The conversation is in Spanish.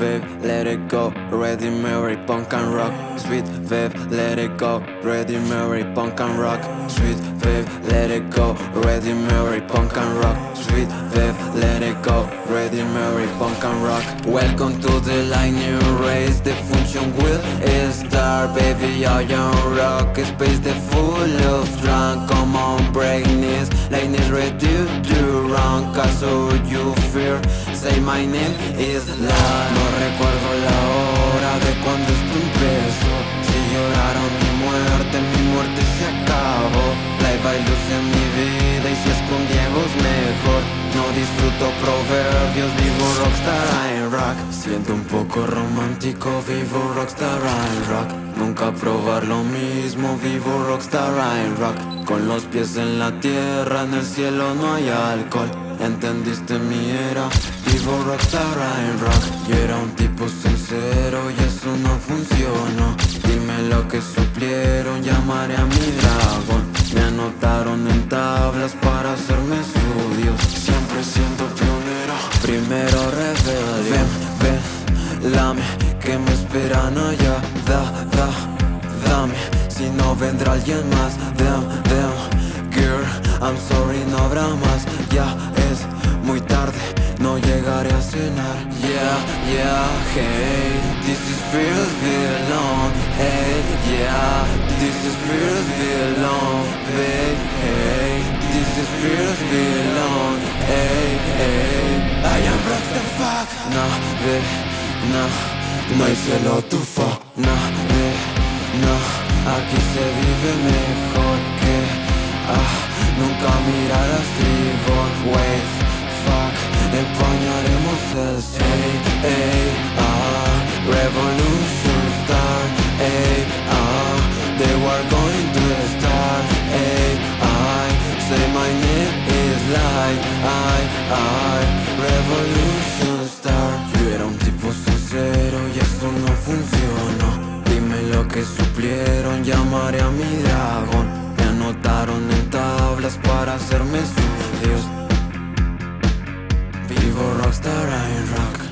let it go. Ready Mary, punk and rock. Sweet Viv, let it go. Ready Mary, punk and rock. Sweet Viv, let it go. Ready Mary, punk and rock. Sweet Viv, let it go. Ready Mary, punk and rock. Welcome to the new race. The function will start, baby. I am rock. Space the full of drunk. Come on, break knees. Is ready to No recuerdo la hora de cuando esto empezó. Si lloraron mi muerte, mi muerte se acabó. Hay luz en mi vida y si es con mejor. No disfruto proverbios, vivo rockstar en rock. Siento un poco romántico, vivo rockstar en rock. Nunca probar lo mismo, vivo rockstar en rock. Con los pies en la tierra, en el cielo no hay alcohol. Entendiste mi era, rockstar en rock. Y era un tipo sincero y eso no funcionó. Dime lo que suplieron, llamaré a mi dragón. Me anotaron en tablas para hacerme estudios. Siempre siendo pionero. Primero rebelde. Ven, ven, lame, que me esperan allá. Da, da, dame. Si no vendrá alguien más. Damn, damn, girl, I'm sorry, no habrá más. Ya es muy tarde, no llegaré a cenar. Yeah, yeah, hey, this is feels belong. Hey, yeah, this is feels belong. Babe, hey, this is feels belong. Hey, hey, I am rock the fuck. No, babe, no, no hay cielo tu fuck. No, babe, aquí se vive mejor que ah, nunca tribal. Wait, like I, I, revolution start. Yo era un tipo sincero y eso no funcionó. Dime lo que suplieron, llamaré a mi dragón. Me anotaron en tablas para hacerme estudios. Vivo rockstar en rock.